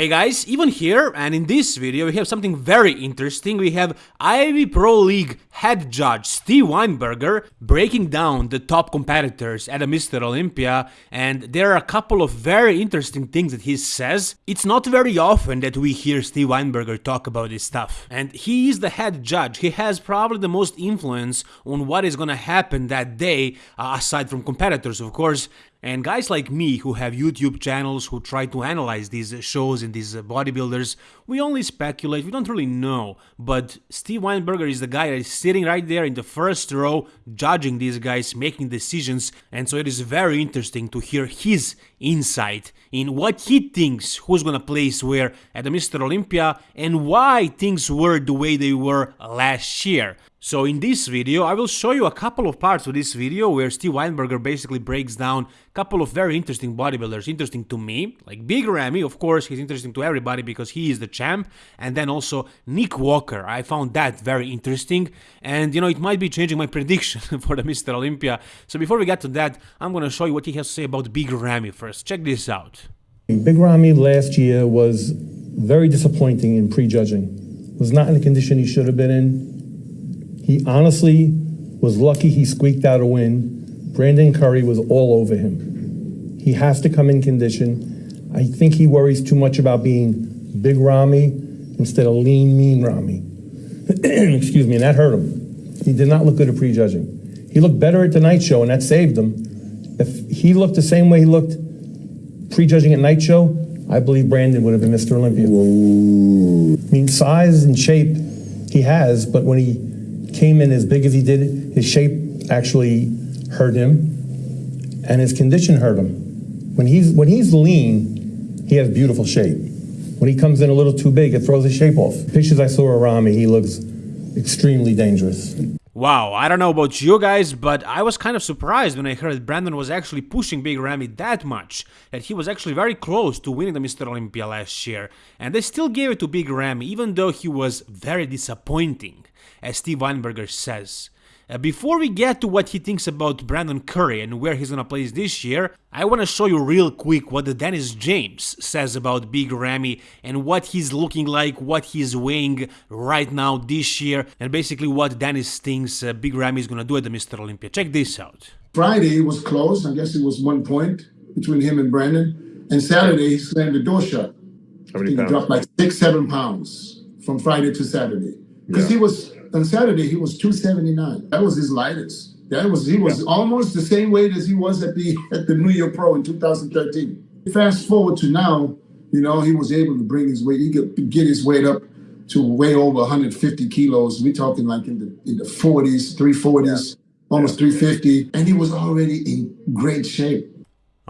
Hey guys, Ivan here and in this video we have something very interesting. We have IFBB Pro League head judge Steve Weinberger breaking down the top competitors at a Mr. Olympia and there are a couple of very interesting things that he says. It's not very often that we hear Steve Weinberger talk about this stuff. And he is the head judge. He has probably the most influence on what is gonna happen that day, uh, aside from competitors of course. And guys like me who have YouTube channels who try to analyze these shows and these bodybuilders, we only speculate, we don't really know. But Steve Weinberger is the guy that is sitting right there in the first row, judging these guys, making decisions. And so it is very interesting to hear his insight in what he thinks who's gonna place where at the Mr. Olympia and why things were the way they were last year. So in this video, I will show you a couple of parts of this video where Steve Weinberger basically breaks down a couple of very interesting bodybuilders, interesting to me, like Big Ramy, of course, he's interesting to everybody because he is the champ, and then also Nick Walker, I found that very interesting, and you know, it might be changing my prediction for the Mr. Olympia. So before we get to that, I'm gonna show you what he has to say about Big Ramy first. Check this out. Big Ramy last year was very disappointing in prejudging. Was not in the condition he should have been in he honestly was lucky he squeaked out a win. Brandon Curry was all over him. He has to come in condition. I think he worries too much about being big Ramy instead of lean, mean Ramy. Excuse me, and that hurt him. He did not look good at prejudging. He looked better at the night show, and that saved him. If he looked the same way he looked prejudging at night show, I believe Brandon would have been Mr. Olympia. Whoa. I mean, size and shape he has, but when he came in as big as he did, his shape actually hurt him, and his condition hurt him. When he's when he's lean, he has beautiful shape. When he comes in a little too big, it throws his shape off. Pictures I saw of Ramy, he looks extremely dangerous. Wow, I don't know about you guys, but I was kind of surprised when I heard Brandon was actually pushing Big Ramy that much, that he was actually very close to winning the Mr. Olympia last year, and they still gave it to Big Ramy even though he was very disappointing as Steve Weinberger says. Uh, before we get to what he thinks about Brandon Curry and where he's gonna play this year, I wanna show you real quick what the Dennis James says about Big Ramy and what he's looking like, what he's weighing right now this year, and basically what Dennis thinks uh, Big Ramy is gonna do at the Mr. Olympia. Check this out. Friday was close. I guess it was one point between him and Brandon. And Saturday he slammed the door shut. How many he pounds? dropped like six, seven pounds from Friday to Saturday. Because Yeah. he was on Saturday he was 279. That was his lightest. That was he was almost the same weight as he was at the at the New York Pro in 2013. Fast forward to now, you know, he was able to bring his weight, he could get his weight up to way over 150 kilos. We're talking like in the in the 40s, 340s, almost 350, and he was already in great shape.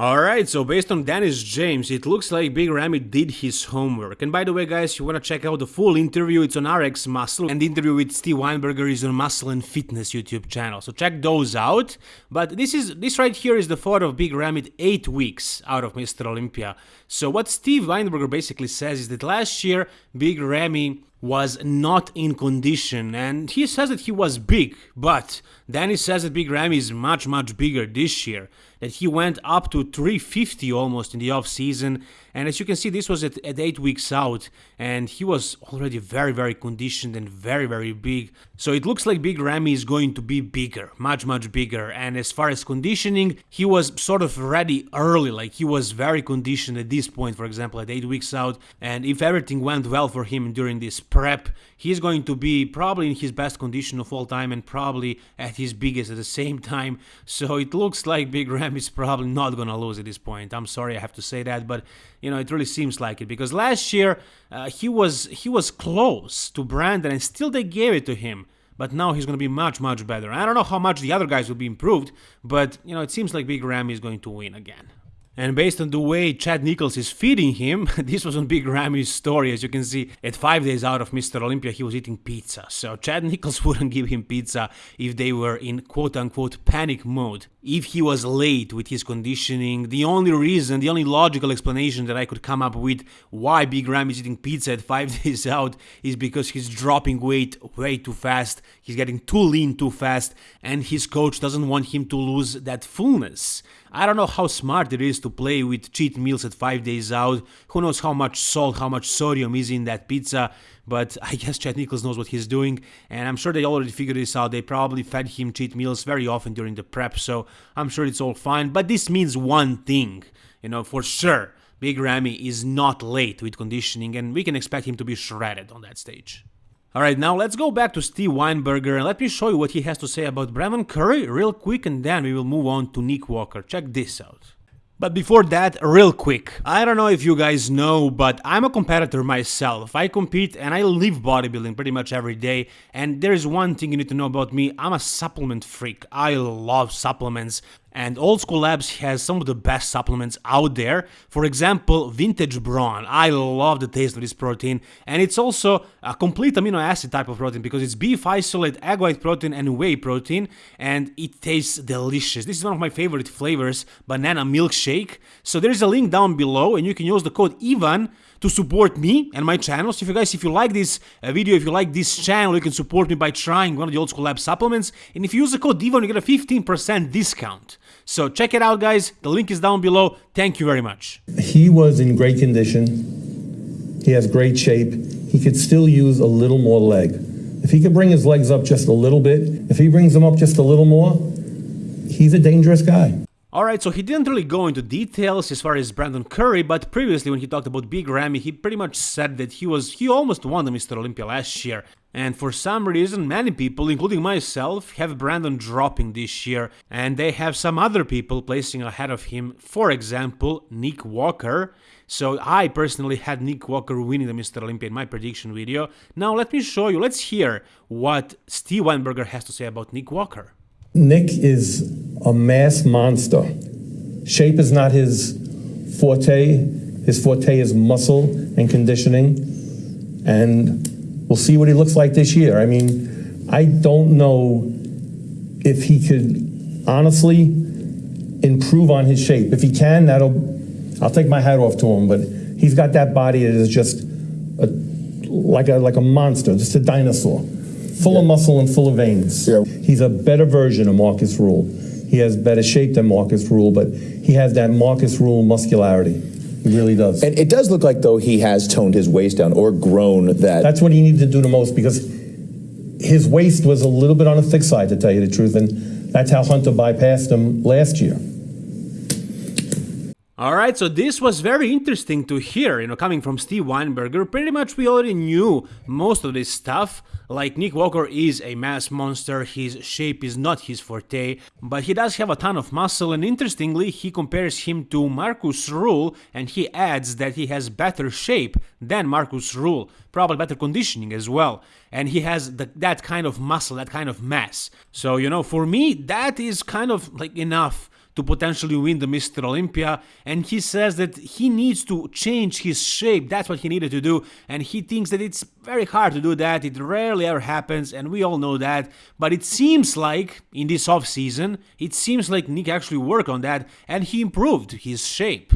Alright, so based on Dennis James, it looks like Big Ramy did his homework. And by the way guys, you wanna check out the full interview, it's on RX Muscle, and the interview with Steve Weinberger is on Muscle and Fitness YouTube channel, so check those out. But this is this right here is the photo of Big Ramy 8 weeks out of Mr. Olympia. So what Steve Weinberger basically says is that last year, Big Ramy was not in condition. And he says that he was big but then he says that Big Ramy is much much bigger this year. That he went up to 350 almost in the off season and as you can see this was at, at 8 weeks out and he was already very very conditioned and very very big. So it looks like Big Ramy is going to be bigger much much bigger. And as far as conditioning he was sort of ready early like he was very conditioned at this point for example at 8 weeks out. And if everything went well for him during this prep he's going to be probably in his best condition of all time and probably at his biggest at the same time. So it looks like Big Ram is probably not gonna lose at this point. I'm sorry I have to say that but you know it really seems like it because last year uh, he was he was close to Brandon and still they gave it to him but now he's going to be much much better. I don't know how much the other guys will be improved, but you know it seems like Big Ramy is going to win again. And based on the way Chad Nichols is feeding him, this was on Big Ramy's story. As you can see, at five days out of Mr. Olympia, he was eating pizza. So Chad Nichols wouldn't give him pizza if they were in quote unquote panic mode. if he was late with his conditioning. The only reason, the only logical explanation that I could come up with why Big Ram is eating pizza at five days out is because he's dropping weight way too fast, he's getting too lean too fast, and his coach doesn't want him to lose that fullness. I don't know how smart it is to play with cheat meals at 5 days out. Who knows how much salt, how much sodium is in that pizza. But I guess Chad Nichols knows what he's doing, and I'm sure they already figured this out. They probably fed him cheat meals very often during the prep, so I'm sure it's all fine. But this means one thing, you know, for sure. Big Ramy is not late with conditioning, and we can expect him to be shredded on that stage. Alright, now let's go back to Steve Weinberger and let me show you what he has to say about Brandon Curry real quick and then we will move on to Nick Walker. Check this out. But before that, real quick, I don't know if you guys know, but I'm a competitor myself. I compete and I live bodybuilding pretty much every day. And there is one thing you need to know about me I'm a supplement freak. I love supplements. And Old School Labs has some of the best supplements out there. For example, Vintage Brawn. I love the taste of this protein. And it's also a complete amino acid type of protein because it's beef isolate, egg white protein, and whey protein. And it tastes delicious. This is one of my favorite flavors, banana milkshake. So there's a link down below, and you can use the code IVAN to support me and my channel. So if you guys, if you like this uh, video, if you like this channel, you can support me by trying one of the Old School Lab supplements. And if you use the code DIVAN, you get a 15% discount. So check it out, guys. The link is down below. Thank you very much. He was in great condition. He has great shape. He could still use a little more leg. If he could bring his legs up just a little bit, if he brings them up just a little more, he's a dangerous guy. Alright, so he didn't really go into details as far as Brandon Curry, but previously when he talked about Big Ramy, he pretty much said that he was he almost won the Mr. Olympia last year. And for some reason, many people, including myself, have Brandon dropping this year, and they have some other people placing ahead of him, for example, Nick Walker. So I personally had Nick Walker winning the Mr. Olympia in my prediction video. Now let me show you, let's hear what Steve Weinberger has to say about Nick Walker. Nick is a mass monster. Shape is not his forte. His forte is muscle and conditioning. And we'll see what he looks like this year. I mean, I don't know if he could honestly improve on his shape. If he can, that'll, I'll take my hat off to him. But he's got that body that is just a, like a like a monster, just a dinosaur full yeah. of muscle and full of veins. Yeah. He's a better version of Markus Ruhl. He has better shape than Markus Ruhl, but he has that Markus Ruhl muscularity. He really does. And it does look like though he has toned his waist down or grown that. That's what he needed to do the most because his waist was a little bit on the thick side, to tell you the truth, and that's how Hunter bypassed him last year. Alright, so this was very interesting to hear, you know, coming from Steve Weinberger. Pretty much we already knew most of this stuff. Like Nick Walker is a mass monster, his shape is not his forte, but he does have a ton of muscle and interestingly he compares him to Markus Ruhl, and he adds that he has better shape than Markus Ruhl, probably better conditioning as well, and he has the, that kind of muscle, that kind of mass. So, you know, for me that is kind of like enough to potentially win the Mr. Olympia. And he says that he needs to change his shape. That's what he needed to do. And he thinks that it's very hard to do that. It rarely ever happens. And we all know that. But it seems like in this off season, it seems like Nick actually worked on that and he improved his shape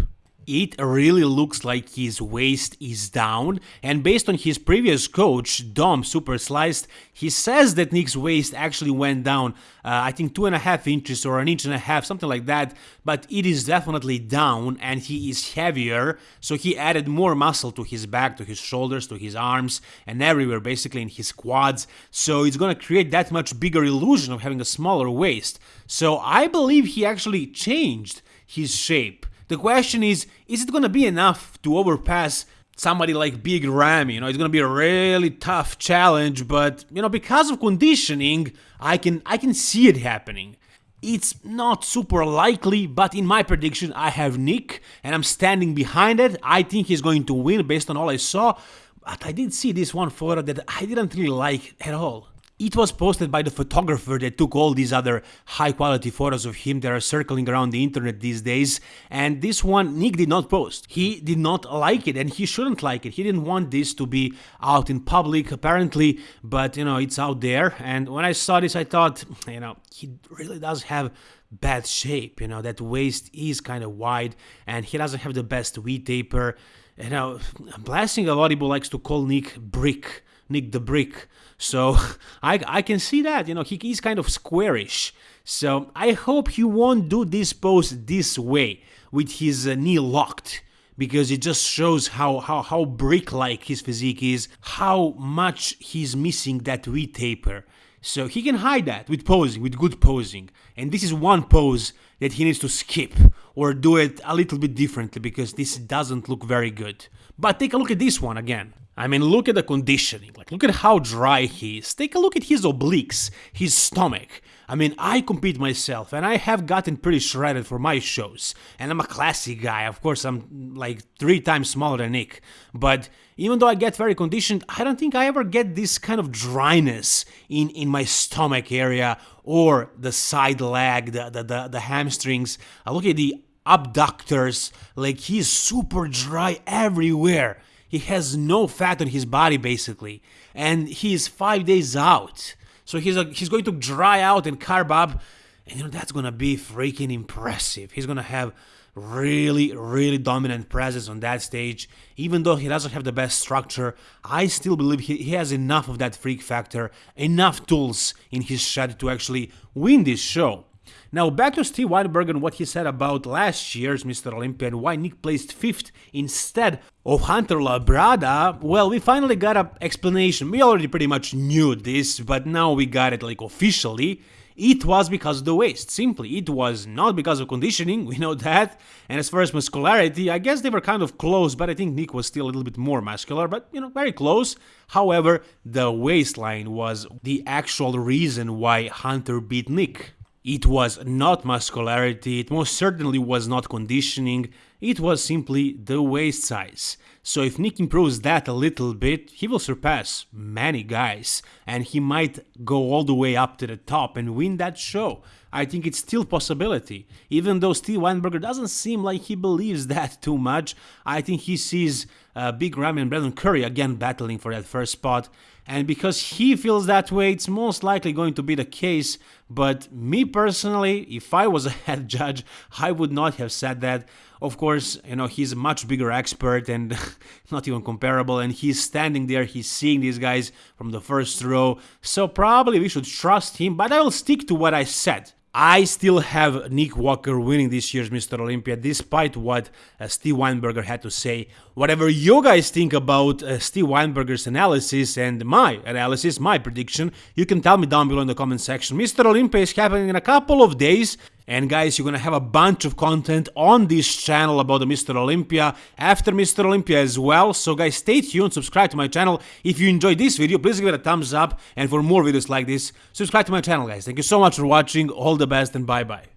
it really looks like his waist is down and based on his previous coach Dom Super Sliced he says that Nick's waist actually went down uh, I think two and a half inches or an inch and a half something like that but it is definitely down and he is heavier so he added more muscle to his back to his shoulders to his arms and everywhere basically in his quads so it's gonna create that much bigger illusion of having a smaller waist. So I believe he actually changed his shape the question is, is it going to be enough to overpass somebody like Big Ram? You know, it's going to be a really tough challenge, but you know, because of conditioning, I can I can see it happening. It's not super likely, but in my prediction, I have Nick, and I'm standing behind it. I think he's going to win based on all I saw, but I did see this one photo that I didn't really like at all. It was posted by the photographer that took all these other high quality photos of him that are circling around the internet these days, and this one Nick did not post. He did not like it, and he shouldn't like it. He didn't want this to be out in public, apparently, but you know, it's out there. And when I saw this, I thought, you know, he really does have bad shape. You know, that waist is kind of wide, and he doesn't have the best V taper. You know, Blasting a lot of people likes to call Nick Brick Nick the Brick. So I, I can see that, you know, he, he's kind of squarish. So I hope he won't do this pose this way with his uh, knee locked because it just shows how, how, how brick-like his physique is, how much he's missing that V-taper. So he can hide that with posing, with good posing. And this is one pose that he needs to skip or do it a little bit differently because this doesn't look very good. But take a look at this one again. I mean, look at the conditioning. Like, look at how dry he is. Take a look at his obliques, his stomach. I mean, I compete myself, and I have gotten pretty shredded for my shows. And I'm a classy guy. Of course, I'm like three times smaller than Nick. But even though I get very conditioned, I don't think I ever get this kind of dryness in, in my stomach area or the side leg, the, the, the, the hamstrings. I look at the abductors, like he's super dry everywhere. He has no fat on his body basically, and he's five days out. So he's a, he's going to dry out and carb up, and you know that's gonna be freaking impressive. He's gonna have really, really dominant presence on that stage. Even though he doesn't have the best structure, I still believe he, he has enough of that freak factor, enough tools in his shed to actually win this show. Now back to Steve Weinberg and what he said about last year's Mr. Olympia and why Nick placed 5th instead of Hunter Labrada. Well, we finally got an explanation. We already pretty much knew this, but now we got it like officially. It was because of the waist, simply. It was not because of conditioning, we know that. And as far as muscularity, I guess they were kind of close, but I think Nick was still a little bit more muscular, but you know, very close. However, the waistline was the actual reason why Hunter beat Nick. It was not muscularity, it most certainly was not conditioning, it was simply the waist size. So if Nick improves that a little bit, he will surpass many guys and he might go all the way up to the top and win that show. I think it's still possibility. Even though Steve Weinberger doesn't seem like he believes that too much, I think he sees uh, Big Ramy and Brandon Curry again battling for that first spot. And because he feels that way, it's most likely going to be the case. But me personally, if I was a head judge, I would not have said that. Of course, you know, he's a much bigger expert and not even comparable. And he's standing there, he's seeing these guys from the first row. So probably we should trust him. But I will stick to what I said. I still have Nick Walker winning this year's Mr. Olympia, despite what uh, Steve Weinberger had to say. Whatever you guys think about uh, Steve Weinberger's analysis and my analysis, my prediction, you can tell me down below in the comment section. Mr. Olympia is happening in a couple of days. And guys, you're gonna have a bunch of content on this channel about the Mr. Olympia after Mr. Olympia as well. So guys, stay tuned, subscribe to my channel. If you enjoyed this video, please give it a thumbs up. And for more videos like this, subscribe to my channel, guys. Thank you so much for watching. All the best and bye-bye.